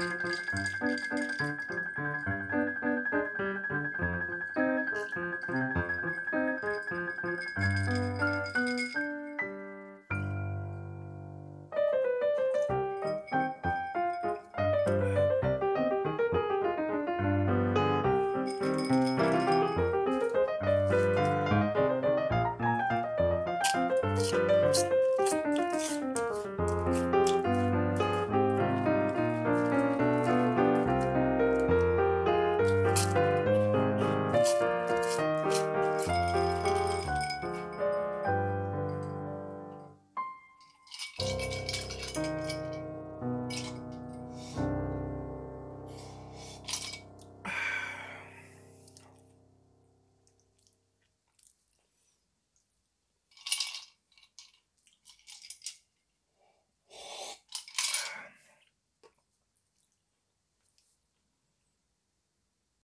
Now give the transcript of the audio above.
Música